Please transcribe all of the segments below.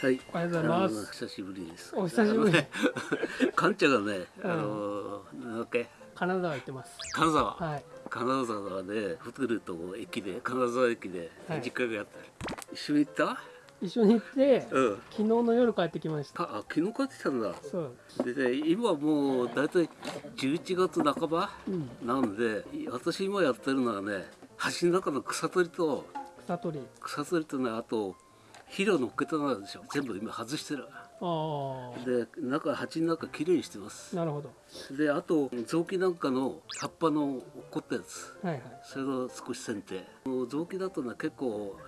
はい。おはようございます久しぶりです。お久しぶりね。かんちゃんがね、うんあの、なんだっけ、金沢行ってます金沢。はい金沢で、ホテルと駅で、金沢駅ではい、実家がやった。一緒に行った？一緒に行ってうん。昨日の夜帰ってきましたあ、あ昨日帰ってきたんだ。そうでね、今もうだいたい11月半ばうんなんで、私今やってるのはね、橋の中の草取りと、草取り草取りとね、あと、肥料乗っけたのでしょ。全部今外してる。あで、中、鉢の中きれいにしてます。あ。なるほど。であと臓器なんかの葉っぱの落っこったやつ。はいはい。それを少し剪定。臓器だとね結構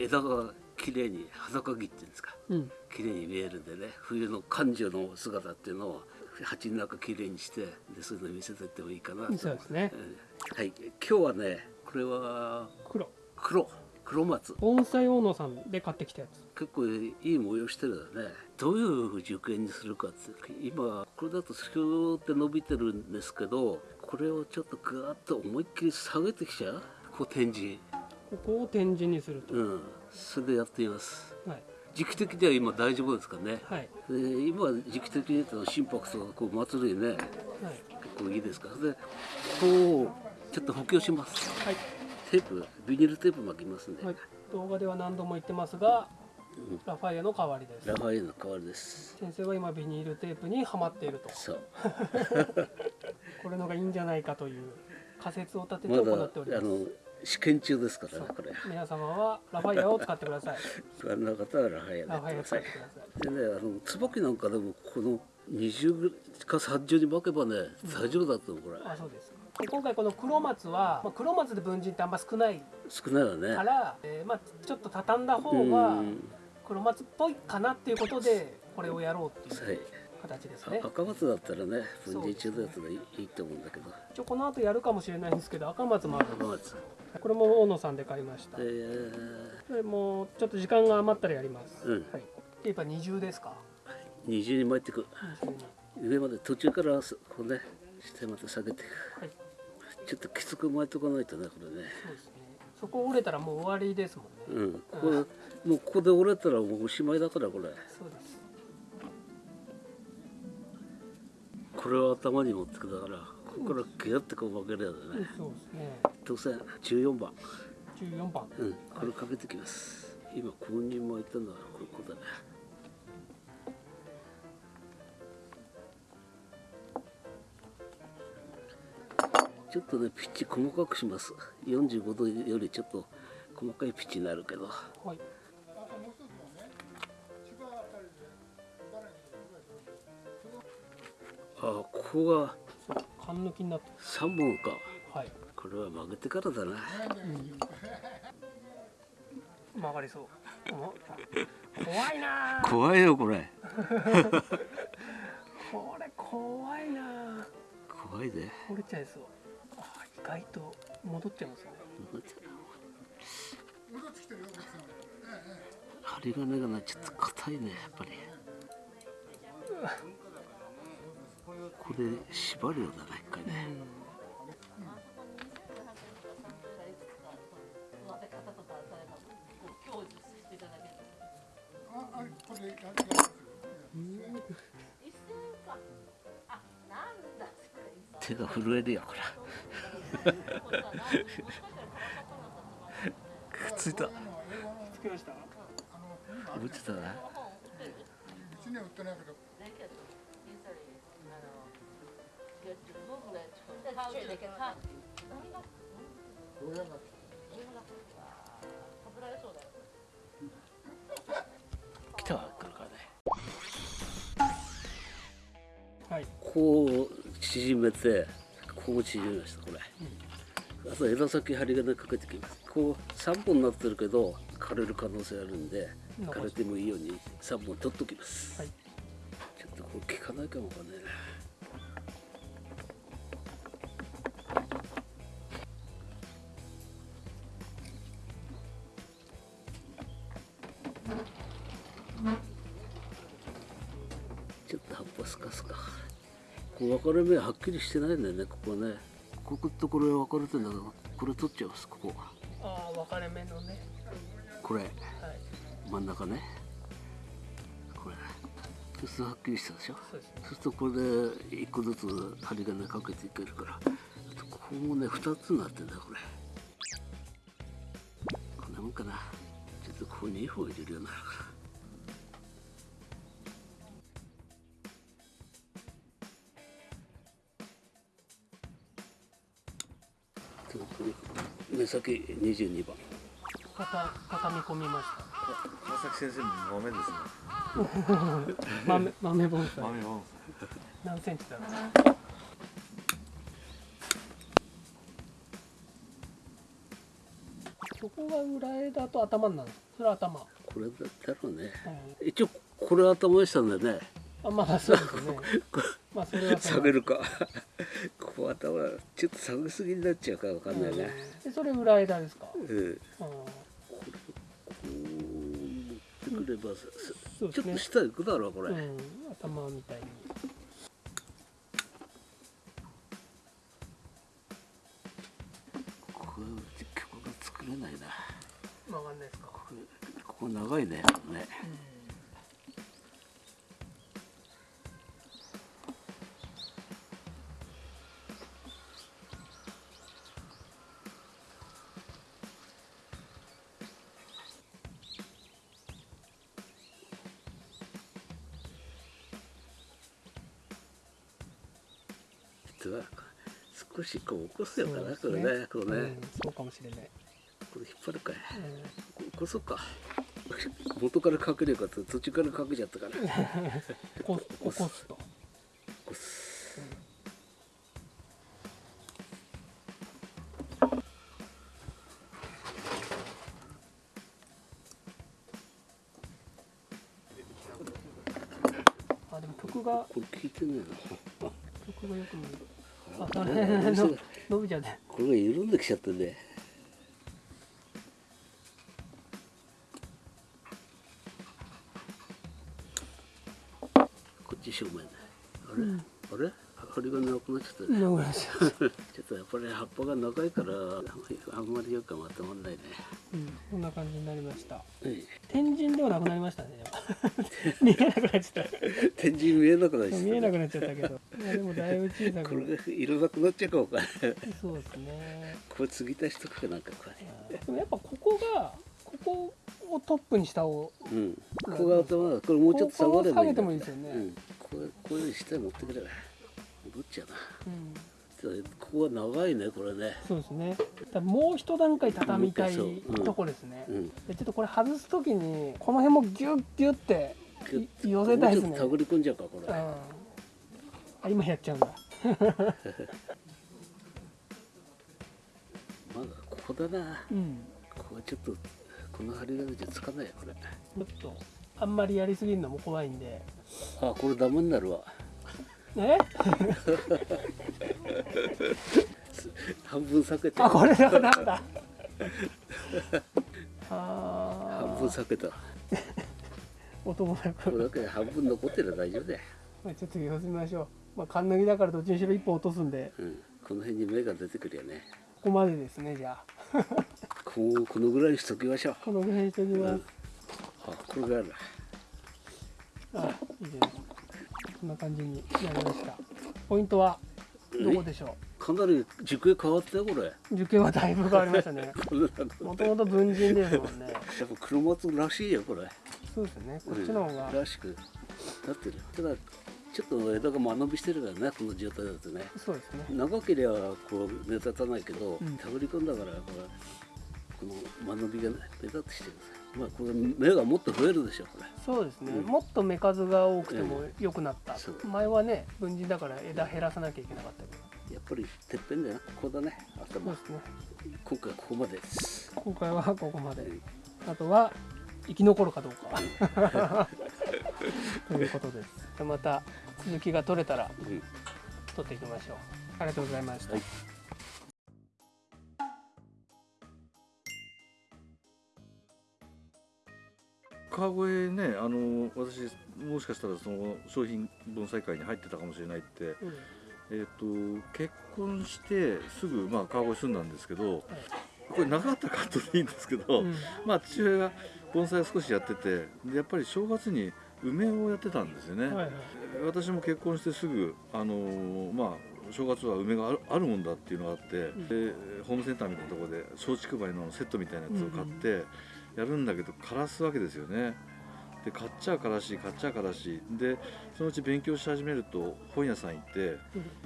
枝が綺麗に裸木っていうんですか。うん。綺麗に見えるんでね。冬の感情の姿っていうのを鉢の中綺麗にしてでそういうの見せてってもいいかなと。そうですね。うん。はい。今日はねこれは黒。黒黒松。盆栽大野さんで買ってきたやつ。結構いい模様してるよね。どういう受験にするかって今これだとスキューって伸びてるんですけどこれをちょっとグーッと思いっきり下げてきちゃう？こう展示。ここを展示にすると。うん。それでやってみます。はい。時期的には今大丈夫ですかね？はい。で今時期的に言うと心拍とかこう祭りねはい。結構いいですから。でこうちょっと補強します。はいテープビニールテープ巻きますんで、はい。動画では何度も言ってますがラフィアの代わりです。ラファの代わりです。先生は今ビニールテープにはまっていると。そう。これのがいいんじゃないかという仮説を立ててま行だっております。あの試験中ですからねこれ。皆様はラフィアを使ってください。不安な方はラファエルラファエアやってください。使ってください。でねあの椿なんかでもこの20か30に巻けばね大丈夫だと思うこれ。あそうですで今回この黒松は、まあ、黒松で文人ってあんま少ない少ないわね。から、えーまあ、ちょっと畳んだ方うがん。黒松っぽいかなっていうことでこれをやろうってはい。いう形ですね。あ赤松だったらね分離中のやつがいいいいと思うんだけど。一応この後やるかもしれないんですけど赤松もある。ん赤松これも大野さんで買いました。えー。これもちょっと時間が余ったらやります、うん。はい、テープは二重ですか？二重に巻いていく。上まで途中からそこうね下まで下げていく。はいちょっときつく巻いとかないとねこれね。そうですね。そこ折れたらもう終わりですもんね。うん。ここでもうここで折れたらもうおしまいだからこれ。そうです。これを頭に持ってくだからここからギュッてこう巻けるやつね。そうですね。当選14番。14番。うん。これかけてきます。今公認巻いたのはここだねちょっとねピッチ細かくします。45度よりちょっと細かいピッチになるけど。はい。あここがそう缶抜きになって。3本か。はい、これは曲げてからだな。曲がりそう。お怖いな。あ怖いよこれ。これ怖いな。あ怖いで。折れちゃいそう外と戻っちゃいますね。針金がねちょっと硬いねやっぱり。これ縛るようだな一回ね手が震えるよこれくっついた。つけました。落ちたなうちには売ってないけど来たわ来るからねはい。こう縮めてこう縮めましたこれ、あと枝先針金かけてきます。こう3本になってるけど枯れる可能性あるんで枯れてもいいように3本取っときます、はい。ちょっとこれ効かないかもわかんないなこう分かれ目はっきりしてないんだよねここね。こことこれ分かれてんだけどこれ取っちゃいますここ。ああ分かれ目のね。これ。はい。真ん中ね。そうするとはっきりしたでしょ？そうですね。そうするとこれで一個ずつ針金かけていけるから。あとここもね二つになってんだよこれ。こんなもんかな。ちょっとここに2本入れるようになるから先22番。た畳み込みました。川崎先生も豆ですね。豆豆盆栽豆を何センチだろう。そこが裏枝と頭になるんですそれは頭、これだったらね。うん。一応これ頭にしたんだよね。あまあそうですね。まあそれは下げるかここ頭ちょっと下げすぎになっちゃうかわかんないね、うん。でそれ裏枝ですか、うん、うんこう持ってくれば、うですね。ちょっと下行くだろうこれ、うん、頭みたいに。これ曲が作れないな。曲がんないですか、これここ長いねね実は少しこう起こすよかな、これねこれね、うん、そうかもしれない、これ引っ張るかい。うん。ここそっか。元からかければと途中からかけちゃったから。起 こ起こす。とこすあでも曲がこれ聞いてねえな曲がよく見えるああそれあの伸びちゃってこれが緩んできちゃってねこっち正面ねあれ、あれ？針がなくなっちゃったね。ちょっとやっぱり葉っぱが長いからあんまりよくまとまんないね。うん、こんな感じになりました。はい天神ではなくなりましたね 見えなくなっちゃった。天神見えなくなっちゃった見えなくなっちゃったけど。でもだいぶ小さこれいらなくなっちゃうかそうですね。これ継ぎ足しとくかなんかこれ。でもやっぱここがここをトップにしたをうん。ここが頭だこれもうちょっと下がればいい下げてもいいですよね。うん。これこういうふうに下に持ってくれば。どっちやな。うんここは長いねこれね。そうですね。もう一段階畳みたいとこですね、うん。でちょっとこれ外す時にこの辺もギュッギュッてい寄せたいですね。手繰り込んじゃうかこれ。うん。あ今やっちゃうんだ。まだここだな。うん。ここはちょっとこの針金じゃつかないよこれ。ちょっとあんまりやりすぎるのも怖いんで。あこれダメになるわ。え？半分避けてあこれだダメだ。半あ分避けた。ー音もなこれくだけ半分残ってれば大丈夫だよ、まあちょっと様子見ましょう。まあカンナギだからどっちにしろ一本落とすんで。うん、この辺に芽が出てくるよね。ここまでですねじゃあ。こうこのぐらいにしときましょう。このぐらいにしておきます、あこれがある。あいいです。かこんな感じになりました。ポイントはどこでしょかなり軸へ変わったよこれ。う受験はだいぶ変わりましたね。もともと文人ですもんね。やっぱ黒松らしいよこれ。そうですね。こっちの方が。うん。らしく。なってるただちょっと枝が間延びしてるからねこの状態だとね。そうですね。長ければこう目立たないけど、うん。手繰り込んだからこれこの間延びが目立ってきてるまあこれ芽がもっと増えるでしょこれ。そうですね、うん。もっと目数が多くても良くなった、そう。前はね文人だから枝減らさなきゃいけなかったけど。やっぱりてっぺんだよここだね。そう頭ですね。今回はここまでです。今回はここまで。あとは生き残るかどうか。ということです。また続きが取れたらうん。取っていきましょう。ありがとうございました、はい川越ねあの私もしかしたらその商品盆栽会に入ってたかもしれないって、うん。えー、と結婚してすぐ、まあ、川越住んだんですけど、これ長かったらカットでいいんですけど、うん。まあ父親が盆栽を少しやっててでやっぱり正月に梅をやってたんですよね、はいはい。私も結婚してすぐあのーまあ正月は梅があるもんだっていうのがあって、ん。でホームセンターみたいなところで松竹梅のセットみたいなやつを買ってやるんだけど枯らすわけですよね。で買っちゃうからし買っちゃうからしでそのうち勉強し始めると本屋さん行って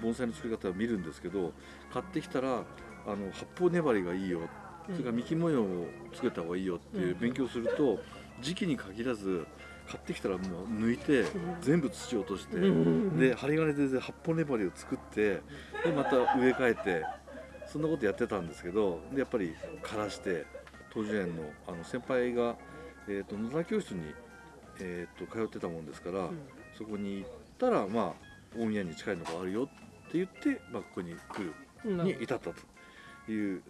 盆栽の作り方を見るんですけど買ってきたらあの発泡粘りがいいよ。それから幹模様をつけた方がいいよっていう勉強すると時期に限らず買ってきたらもう抜いて全部土を落としてうんで針金で発泡粘りを作ってでまた植え替えてそんなことやってたんですけどでやっぱり枯らして東樹園のあの先輩が、えー、と野田教室に、えー、と通ってたもんですから、そこに行ったらまあ大宮に近いのがあるよって言って、まあ、ここに来るうん。に至ったという、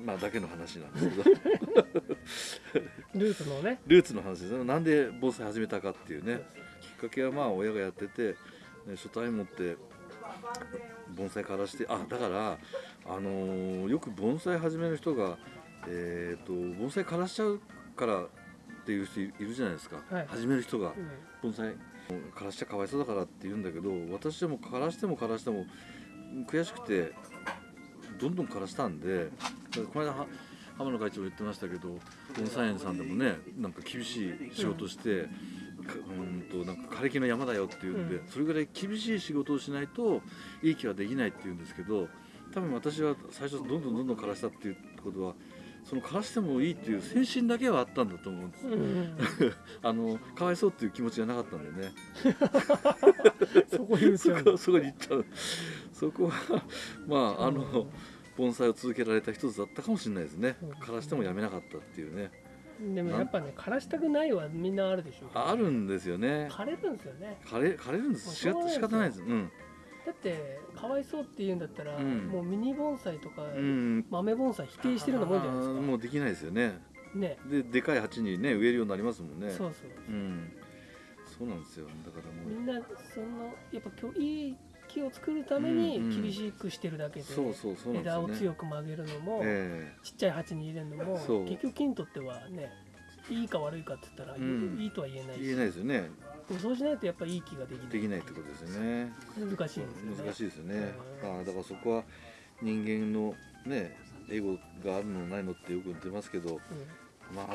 まあ、だけの話なんですけどルーツのね。ルーツの話です。ねなんで盆栽始めたかっていうね。きっかけはまあ親がやってて、ね、初対持って盆栽からしてあだから、あのーよく盆栽始める人が、えー、と盆栽枯らしちゃうからっていう人いるじゃないですか、はい。始める人が。うん。盆栽枯らしちゃかわいそうだからって言うんだけど私でも枯らしても枯らしても悔しくてどんどん枯らしたんでこの間は浜野会長も言ってましたけど盆栽園さんでもねなんか厳しい仕事して、かうんとなんか枯れ木の山だよって言うんで、うん。それぐらい厳しい仕事をしないといい木はできないって言うんですけど多分私は最初どんどんどんどん枯らしたっていうことはその枯らしてもいいっていう精神だけはあったんだと思うんです。うんうん あのかわいそうっていう気持ちがなかったんでね。そこ言うそこ そこに行っちゃう。そこはまああの盆栽を続けられた一つだったかもしれないですね。うん枯らしてもやめなかったっていうね。でもやっぱね枯らしたくないはみんなあるでしょ。ああるんですよね。枯れるんですよね。枯れ枯れるんです。仕方ないです。うんだってかわいそうって言うんだったら、うん。もうミニ盆栽とか、うん。豆盆栽否定してるようなもんじゃないですか。もうできないですよね。ね。ででかい鉢にね植えるようになりますもんね。そうそうう。ん。そうなんですよ。だからもみんなそのやっぱ今日いい木を作るために厳しくしてるだけで、枝を強く曲げるのも、えちっちゃい鉢に入れるのも結局木にとってはねいいか悪いかって言ったら、うん。いいとは言えない言えないですよね。そうしないとやっぱいい木ができない。できないってことですよね。難しいですよね。難しいですよね、うん。ああだからそこは人間のねエゴがあるのないのってよく出ますけどうん。まあ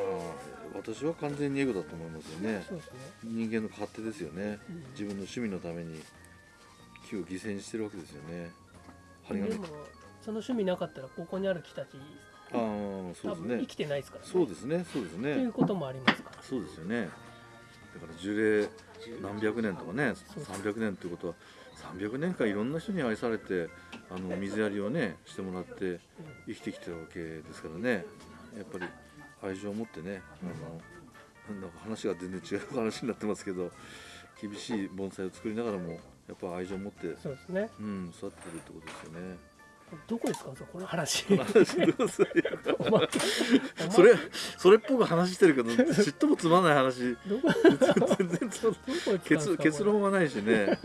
私は完全にエゴだと思いますよね。ね、人間の勝手ですよね。うん。自分の趣味のために木を犠牲にしてるわけですよね。針金。でもその趣味なかったらここにある木たちああそうですね。生きてないですからね。そうですね。そうですっていねうこともありますから。そうですよね。だから樹齢何百年とかねそうそう300年っていうことは300年間いろんな人に愛されてあの水やりをねしてもらって生きてきてるわけですからね。やっぱり愛情を持ってねあのなんだか話が全然違う話になってますけど厳しい盆栽を作りながらもやっぱ愛情を持って、そうですね。うん、育ってるってことですよね。どこですか？そこの話。それそれっぽく話してるけど ちっともつまんない話。全然結論はない。しね